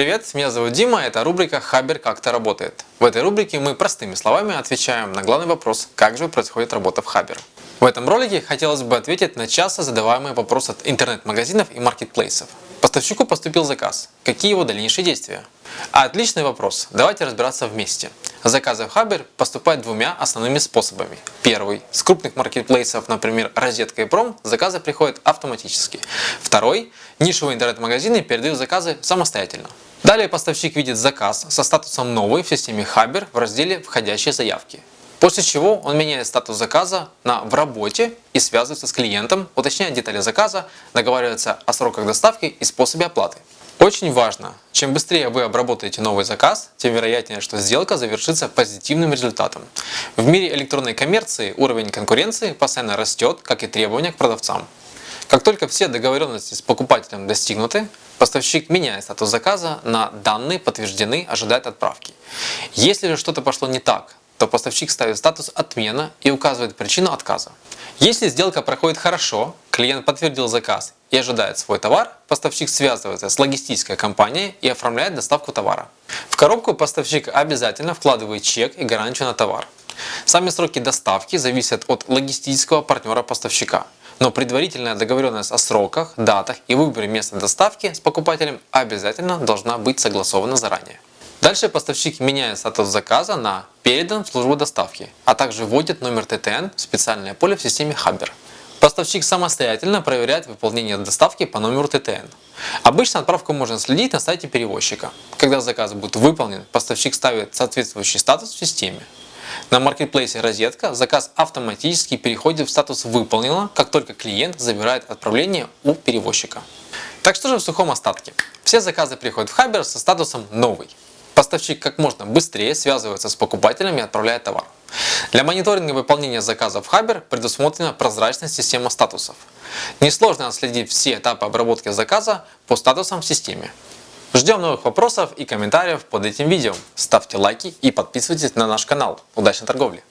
Привет, меня зовут Дима, это рубрика «Хабер как-то работает». В этой рубрике мы простыми словами отвечаем на главный вопрос, как же происходит работа в Хабер. В этом ролике хотелось бы ответить на часто задаваемый вопрос от интернет-магазинов и маркетплейсов. Поставщику поступил заказ. Какие его дальнейшие действия? Отличный вопрос. Давайте разбираться вместе. Заказы в Хабер поступают двумя основными способами. Первый. С крупных маркетплейсов, например, Розетка и Пром, заказы приходят автоматически. Второй. Нишевые интернет-магазины передают заказы самостоятельно. Далее поставщик видит заказ со статусом «Новый» в системе Хабер в разделе «Входящие заявки». После чего он меняет статус заказа на «В работе» и связывается с клиентом, уточняет детали заказа, договаривается о сроках доставки и способе оплаты. Очень важно, чем быстрее вы обработаете новый заказ, тем вероятнее, что сделка завершится позитивным результатом. В мире электронной коммерции уровень конкуренции постоянно растет, как и требования к продавцам. Как только все договоренности с покупателем достигнуты, поставщик меняет статус заказа на «Данные подтверждены, ожидает отправки». Если же что-то пошло не так, то поставщик ставит статус «Отмена» и указывает причину отказа. Если сделка проходит хорошо, клиент подтвердил заказ и ожидает свой товар, поставщик связывается с логистической компанией и оформляет доставку товара. В коробку поставщик обязательно вкладывает чек и гарантию на товар. Сами сроки доставки зависят от логистического партнера поставщика. Но предварительная договоренность о сроках, датах и выборе места доставки с покупателем обязательно должна быть согласована заранее. Дальше поставщик меняет статус заказа на «Передан в службу доставки», а также вводит номер ТТН в специальное поле в системе Хабер. Поставщик самостоятельно проверяет выполнение доставки по номеру ТТН. Обычно отправку можно следить на сайте перевозчика. Когда заказ будет выполнен, поставщик ставит соответствующий статус в системе. На маркетплейсе «Розетка» заказ автоматически переходит в статус «Выполнено», как только клиент забирает отправление у перевозчика. Так что же в сухом остатке? Все заказы приходят в Хабер со статусом «Новый». Поставщик как можно быстрее связывается с покупателем и отправляет товар. Для мониторинга выполнения заказов Хабер предусмотрена прозрачная система статусов. Несложно отследить все этапы обработки заказа по статусам в системе. Ждем новых вопросов и комментариев под этим видео. Ставьте лайки и подписывайтесь на наш канал. Удачной торговли!